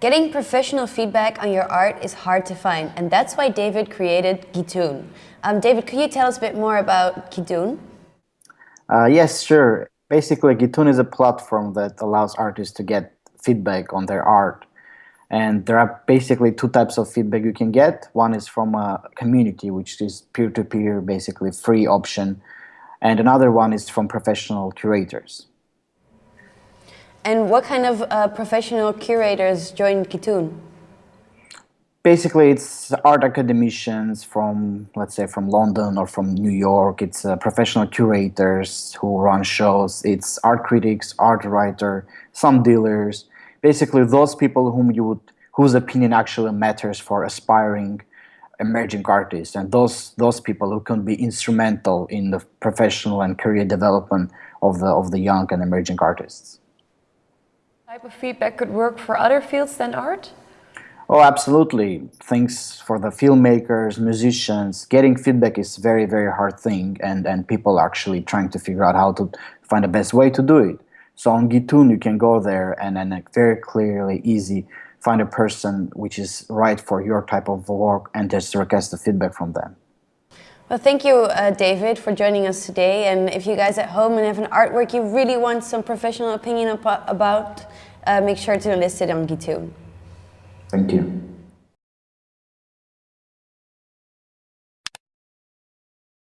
Getting professional feedback on your art is hard to find, and that's why David created Gitoon. Um, David, could you tell us a bit more about Gitoon? Uh, yes, sure. Basically, Gitoon is a platform that allows artists to get feedback on their art. And there are basically two types of feedback you can get. One is from a community, which is peer-to-peer, -peer, basically free option. And another one is from professional curators. And what kind of uh, professional curators join Gitoon? Basically, it's art academicians from, let's say, from London or from New York. It's uh, professional curators who run shows. It's art critics, art writer, some dealers. Basically, those people whom you would, whose opinion actually matters for aspiring emerging artists, and those those people who can be instrumental in the professional and career development of the of the young and emerging artists type of feedback could work for other fields than art? Oh, absolutely. Things for the filmmakers, musicians, getting feedback is very, very hard thing and, and people are actually trying to figure out how to find the best way to do it. So on Gitoon, you can go there and then very clearly, easy, find a person which is right for your type of work and just request the feedback from them. Well, thank you, uh, David, for joining us today. And if you guys at home and have an artwork you really want some professional opinion about, uh, make sure to list it on Gitoon. Thank you.